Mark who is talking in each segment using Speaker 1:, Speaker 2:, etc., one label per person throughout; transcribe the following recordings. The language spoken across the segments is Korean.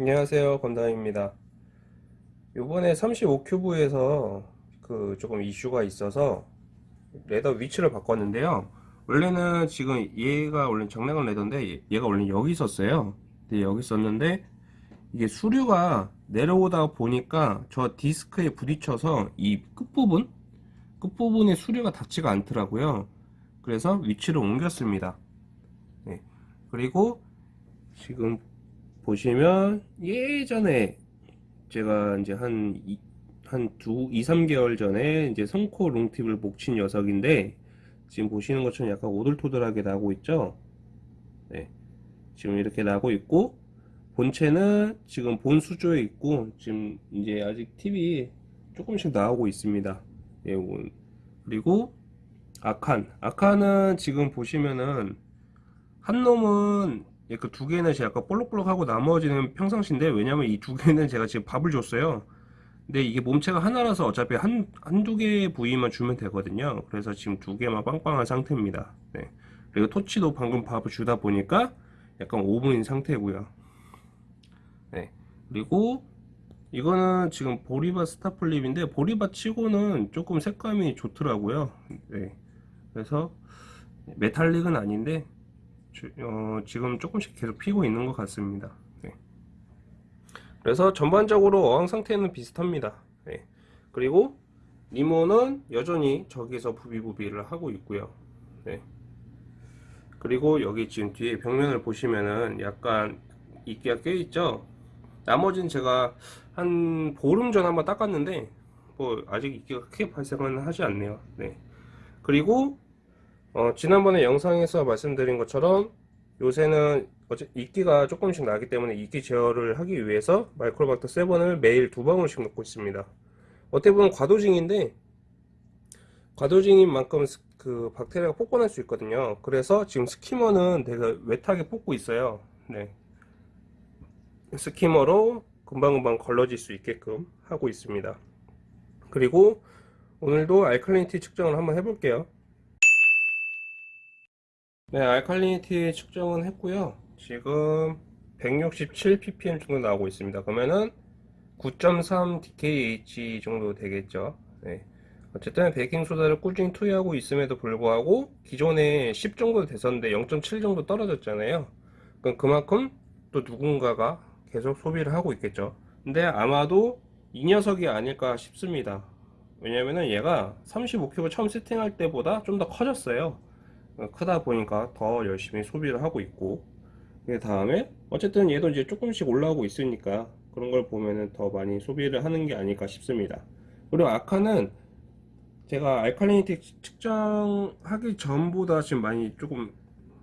Speaker 1: 안녕하세요. 건담입니다 요번에 35큐브에서 그 조금 이슈가 있어서 레더 위치를 바꿨는데요. 원래는 지금 얘가 원래 정량한 레더인데 얘가 원래 여기 있었어요. 근데 여기 있었는데 이게 수류가 내려오다 보니까 저 디스크에 부딪혀서 이 끝부분? 끝부분에 수류가 닿지가 않더라고요. 그래서 위치를 옮겼습니다. 네. 그리고 지금 보시면 예전에 제가 이제 한, 이, 한 두, 2, 3개월 전에 이제 성코 롱팁을 목친 녀석인데 지금 보시는 것처럼 약간 오돌토돌하게 나고 있죠? 네. 지금 이렇게 나고 있고 본체는 지금 본 수조에 있고 지금 이제 아직 팁이 조금씩 나오고 있습니다. 예, 그리고 아칸. 아칸은 지금 보시면은 한 놈은 그 두 개는 제가 약간 볼록볼록하고 나머지는 평상시인데 왜냐면 이 두 개는 제가 지금 밥을 줬어요 근데 이게 몸체가 하나라서 어차피 한, 한두 개 부위만 주면 되거든요 그래서 지금 두 개만 빵빵한 상태입니다 네. 그리고 토치도 방금 밥을 주다 보니까 약간 5분인 상태고요 네. 그리고 이거는 지금 보리바 스타플립인데 보리바 치고는 조금 색감이 좋더라고요 네. 그래서 메탈릭은 아닌데 어, 지금 조금씩 계속 피고 있는 것 같습니다 네. 그래서 전반적으로 어항 상태는 비슷합니다 네. 그리고 니모는 여전히 저기서 부비부비를 하고 있고요 네. 그리고 여기 지금 뒤에 벽면을 보시면은 약간 이끼가 껴 있죠 나머지는 제가 한 보름 전 한번 닦았는데 뭐 아직 이끼가 크게 발생은 하지 않네요 네. 그리고 어, 지난번에 영상에서 말씀드린 것처럼 요새는 어째 이끼가 조금씩 나기 때문에 이끼 제어를 하기 위해서 마이크로박터 7을 매일 두 방울씩 넣고 있습니다. 어떻게 보면 과도징인데 과도징인 만큼 그 박테리아가 뽑아낼 수 있거든요. 그래서 지금 스키머는 되게 웨하게 뽑고 있어요. 네. 스키머로 금방금방 걸러질 수 있게끔 하고 있습니다. 그리고 오늘도 알칼리니티 측정을 한번 해볼게요 네 알칼리니티 측정은 했고요. 지금 167 ppm 정도 나오고 있습니다. 그러면은 9.3 DKH 정도 되겠죠. 네. 어쨌든 베이킹소다를 꾸준히 투여하고 있음에도 불구하고 기존에 10 정도 됐었는데 0.7 정도 떨어졌잖아요. 그럼 그만큼 또 누군가가 계속 소비를 하고 있겠죠. 근데 아마도 이 녀석이 아닐까 싶습니다. 왜냐면은 얘가 35큐브 처음 세팅할 때보다 좀 더 커졌어요 크다 보니까 더 열심히 소비를 하고 있고 그 다음에 어쨌든 얘도 이제 조금씩 올라오고 있으니까 그런 걸 보면은 더 많이 소비를 하는 게 아닐까 싶습니다. 그리고 아카는 제가 알칼리니티 측정하기 전보다 지금 많이 조금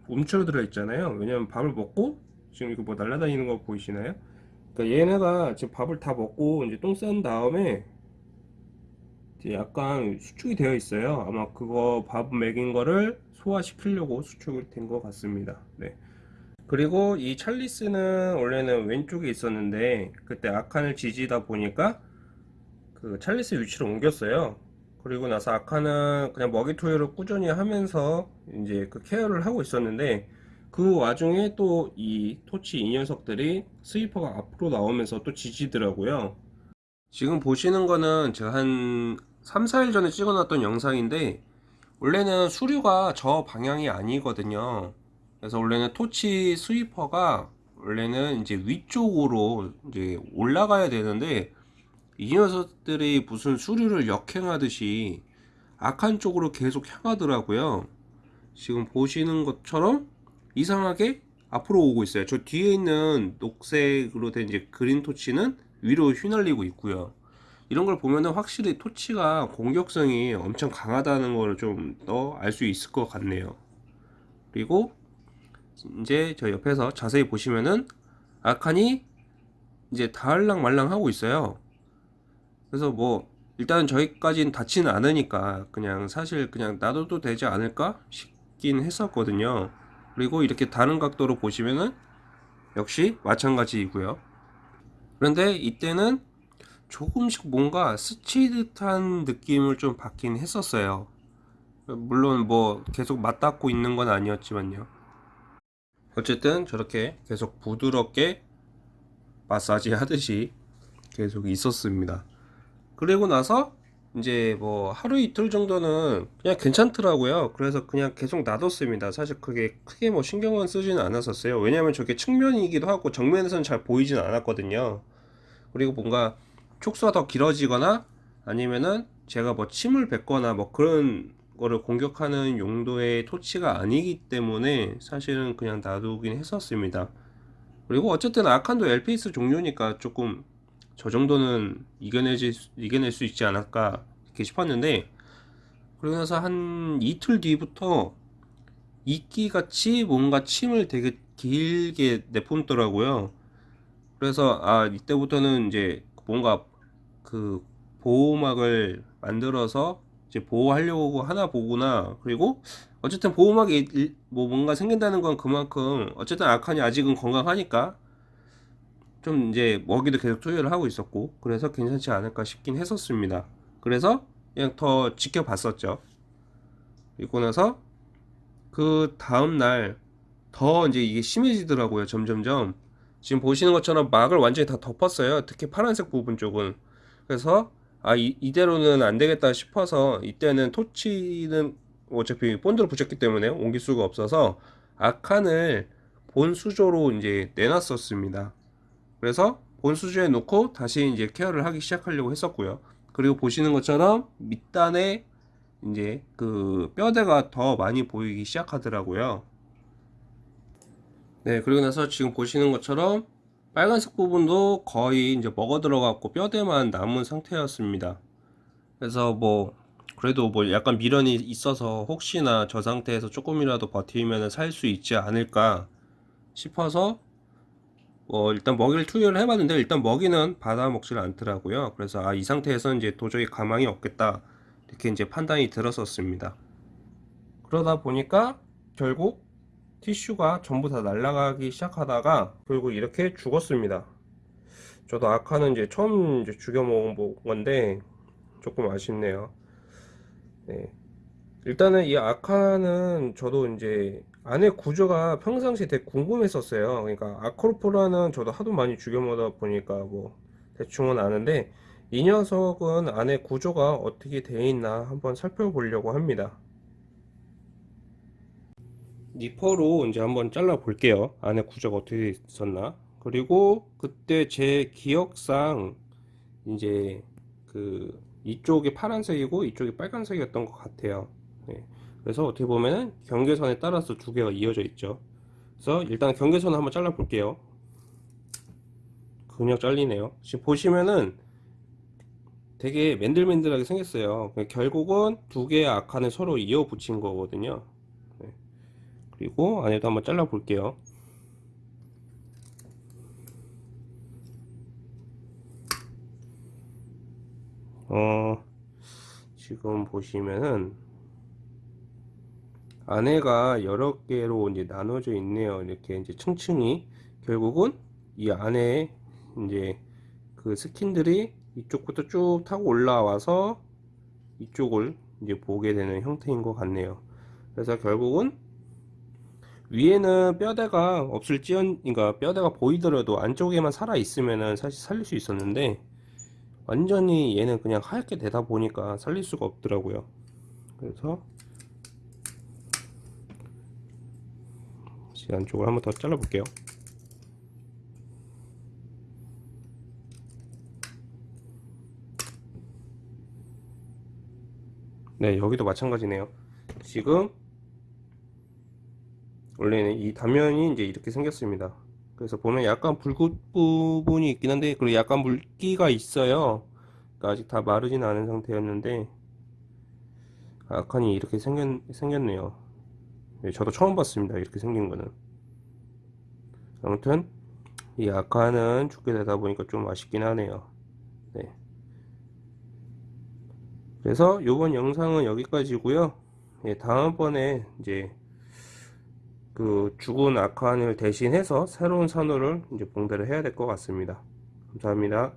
Speaker 1: 움츠러들어 있잖아요. 왜냐면 밥을 먹고 지금 이거 뭐 날아다니는 거 보이시나요? 그러니까 얘네가 지금 밥을 다 먹고 이제 똥 싼 다음에 약간 수축이 되어 있어요. 아마 그거 밥 먹인 거를 소화시키려고 수축이 된 것 같습니다. 네. 그리고 이 찰리스는 원래는 왼쪽에 있었는데 그때 아칸을 지지다 보니까 그 찰리스 위치로 옮겼어요. 그리고 나서 아칸은 그냥 먹이 투여를 꾸준히 하면서 이제 그 케어를 하고 있었는데 그 와중에 또 이 토치 이 녀석들이 스위퍼가 앞으로 나오면서 또 지지더라고요. 지금 보시는 거는 제가 한 3, 4일 전에 찍어놨던 영상인데 원래는 수류가 저 방향이 아니거든요. 그래서 원래는 토치 스위퍼가 원래는 이제 위쪽으로 이제 올라가야 되는데 이 녀석들이 무슨 수류를 역행하듯이 악한 쪽으로 계속 향하더라고요. 지금 보시는 것처럼 이상하게 앞으로 오고 있어요. 저 뒤에 있는 녹색으로 된 이제 그린 토치는 위로 휘날리고 있고요 이런 걸 보면은 확실히 토치가 공격성이 엄청 강하다는 걸 좀 더 알 수 있을 것 같네요 그리고 이제 저 옆에서 자세히 보시면은 아칸이 이제 다을랑 말랑 하고 있어요 그래서 뭐 일단 저희까지는 닿지는 않으니까 그냥 사실 그냥 놔둬도 되지 않을까 싶긴 했었거든요. 그리고 이렇게 다른 각도로 보시면은 역시 마찬가지이고요. 그런데 이때는 조금씩 뭔가 스치듯한 느낌을 좀 받긴 했었어요. 물론 뭐 계속 맞닿고 있는 건 아니었지만요. 어쨌든 저렇게 계속 부드럽게 마사지 하듯이 계속 있었습니다. 그리고 나서 이제 뭐 하루 이틀 정도는 그냥 괜찮더라고요. 그래서 그냥 계속 놔뒀습니다. 사실 그게 크게 뭐 신경은 쓰지는 않았었어요. 왜냐면 저게 측면이기도 하고 정면에서는 잘 보이진 않았거든요. 그리고 뭔가 촉수가 더 길어지거나 아니면은 제가 뭐 침을 뱉거나 뭐 그런 거를 공격하는 용도의 토치가 아니기 때문에 사실은 그냥 놔두긴 했었습니다. 그리고 어쨌든 아칸도 LPS 종류니까 조금 저 정도는 이겨내지, 이겨낼 수 있지 않을까 이렇게 싶었는데 그러고 나서 한 이틀 뒤부터 이끼같이 뭔가 침을 되게 길게 내뿜더라고요. 그래서 아 이때부터는 이제 뭔가 그 보호막을 만들어서 이제 보호하려고 하나 보구나. 그리고 어쨌든 보호막이 일- 뭐 뭔가 생긴다는 건 그만큼 어쨌든 아칸이 아직은 건강하니까 좀 이제 먹이도 계속 투여를 하고 있었고 그래서 괜찮지 않을까 싶긴 했었습니다. 그래서 그냥 더 지켜봤었죠. 그리고 나서 그 다음 날 더 이제 이게 심해지더라고요. 점점점. 지금 보시는 것처럼 막을 완전히 다 덮었어요. 특히 파란색 부분 쪽은. 그래서 아 이, 이대로는 안 되겠다 싶어서 이때는 토치는 어차피 본드로 붙였기 때문에 옮길 수가 없어서 아칸을 본 수조로 이제 내놨었습니다. 그래서 본 수조에 놓고 다시 이제 케어를 하기 시작하려고 했었고요. 그리고 보시는 것처럼 밑단에 이제 그 뼈대가 더 많이 보이기 시작하더라고요. 네, 그리고 나서 지금 보시는 것처럼 빨간색 부분도 거의 이제 먹어 들어갔고 뼈대만 남은 상태였습니다. 그래서 뭐 그래도 뭐 약간 미련이 있어서 혹시나 저 상태에서 조금이라도 버티면 살 수 있지 않을까 싶어서 뭐 일단 먹이를 투여를 해봤는데 일단 먹이는 받아 먹질 않더라고요. 그래서 아 이 상태에서 이제 도저히 가망이 없겠다 이렇게 이제 판단이 들었었습니다. 그러다 보니까 결국 티슈가 전부 다 날아가기 시작하다가 결국 이렇게 죽었습니다. 저도 아카는 이제 처음 이제 죽여 먹은 건데 조금 아쉽네요. 네. 일단은 이 아카는 저도 이제 안에 구조가 평상시 되게 궁금했었어요. 그러니까 아크로포라는 저도 하도 많이 죽여 먹다 보니까 뭐 대충은 아는데 이 녀석은 안에 구조가 어떻게 되어 있나 한번 살펴보려고 합니다. 니퍼로 이제 한번 잘라 볼게요. 안에 구조가 어떻게 있었나. 그리고 그때 제 기억상 이제 그 이쪽이 파란색이고 이쪽이 빨간색이었던 것 같아요. 네. 그래서 어떻게 보면은 경계선에 따라서 두 개가 이어져 있죠. 그래서 일단 경계선을 한번 잘라 볼게요. 그냥 잘리네요. 지금 보시면은 되게 맨들맨들하게 생겼어요. 결국은 두 개의 악한을 서로 이어 붙인 거거든요. 네. 그리고 안에도 한번 잘라 볼게요. 어, 지금 보시면은 안에가 여러 개로 이제 나눠져 있네요. 이렇게 이제 층층이 결국은 이 안에 이제 그 스킨들이 이쪽부터 쭉 타고 올라와서 이쪽을 이제 보게 되는 형태인 것 같네요. 그래서 결국은 위에는 뼈대가 없을지언 그러니까 뼈대가 보이더라도 안쪽에만 살아 있으면은 사실 살릴 수 있었는데 완전히 얘는 그냥 하얗게 되다 보니까 살릴 수가 없더라고요. 그래서 이 안쪽을 한번 더 잘라 볼게요. 네, 여기도 마찬가지네요. 지금 원래는 이 단면이 이제 이렇게 생겼습니다. 그래서 보면 약간 붉은 부분이 있긴 한데 그리고 약간 물기가 있어요. 그러니까 아직 다 마르진 않은 상태였는데 아칸이 이렇게 생겼, 생겼네요. 네, 저도 처음 봤습니다. 이렇게 생긴 거는. 아무튼 이 아칸은 죽게 되다 보니까 좀 아쉽긴 하네요. 네. 그래서 이번 영상은 여기까지고요 예, 다음번에 이제 그 죽은 아칸을 대신해서 새로운 산호를 이제 봉대를 해야 될 것 같습니다. 감사합니다